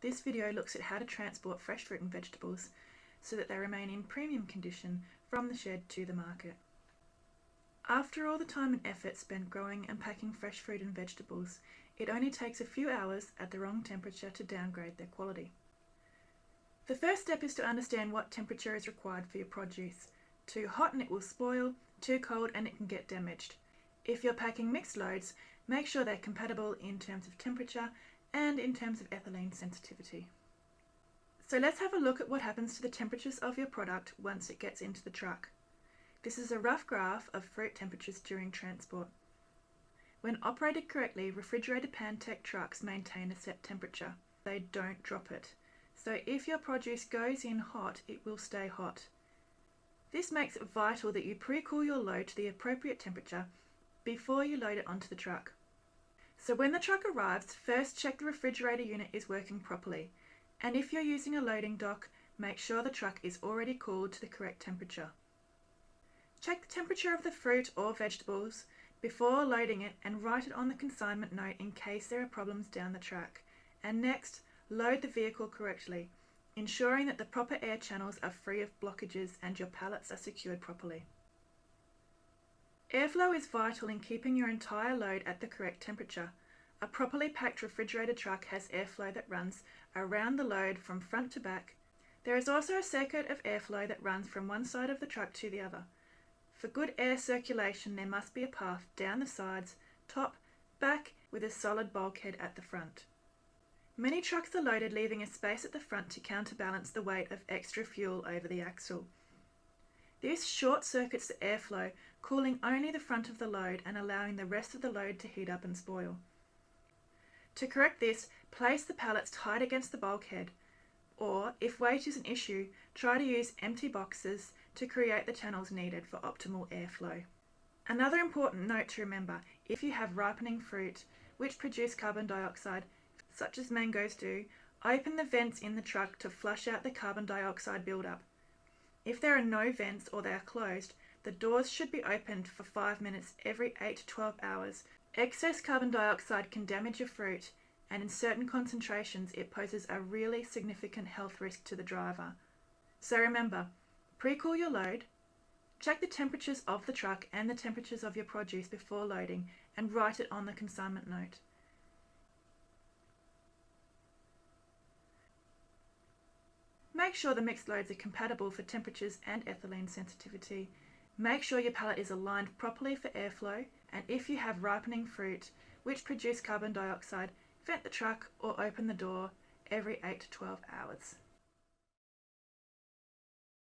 This video looks at how to transport fresh fruit and vegetables so that they remain in premium condition from the shed to the market. After all the time and effort spent growing and packing fresh fruit and vegetables, it only takes a few hours at the wrong temperature to downgrade their quality. The first step is to understand what temperature is required for your produce. Too hot and it will spoil, too cold and it can get damaged. If you're packing mixed loads, make sure they're compatible in terms of temperature and in terms of ethylene sensitivity. So let's have a look at what happens to the temperatures of your product once it gets into the truck. This is a rough graph of fruit temperatures during transport. When operated correctly, refrigerated Pantech trucks maintain a set temperature. They don't drop it. So if your produce goes in hot, it will stay hot. This makes it vital that you pre-cool your load to the appropriate temperature before you load it onto the truck. So when the truck arrives, first check the refrigerator unit is working properly. And if you're using a loading dock, make sure the truck is already cooled to the correct temperature. Check the temperature of the fruit or vegetables before loading it and write it on the consignment note in case there are problems down the track. And next, load the vehicle correctly, ensuring that the proper air channels are free of blockages and your pallets are secured properly. Airflow is vital in keeping your entire load at the correct temperature. A properly packed refrigerated truck has airflow that runs around the load from front to back. There is also a circuit of airflow that runs from one side of the truck to the other. For good air circulation, there must be a path down the sides, top, back, with a solid bulkhead at the front. Many trucks are loaded leaving a space at the front to counterbalance the weight of extra fuel over the axle. This short circuits the airflow, cooling only the front of the load and allowing the rest of the load to heat up and spoil. To correct this, place the pallets tight against the bulkhead, or if weight is an issue, try to use empty boxes to create the channels needed for optimal airflow. Another important note to remember, if you have ripening fruit which produce carbon dioxide, such as mangoes do, open the vents in the truck to flush out the carbon dioxide buildup. If there are no vents or they are closed, the doors should be opened for 5 minutes every 8 to 12 hours. Excess carbon dioxide can damage your fruit and in certain concentrations it poses a really significant health risk to the driver. So remember, Pre-cool your load, check the temperatures of the truck and the temperatures of your produce before loading and write it on the consignment note. Make sure the mixed loads are compatible for temperatures and ethylene sensitivity. Make sure your pallet is aligned properly for airflow and if you have ripening fruit which produce carbon dioxide, vent the truck or open the door every 8 to 12 hours.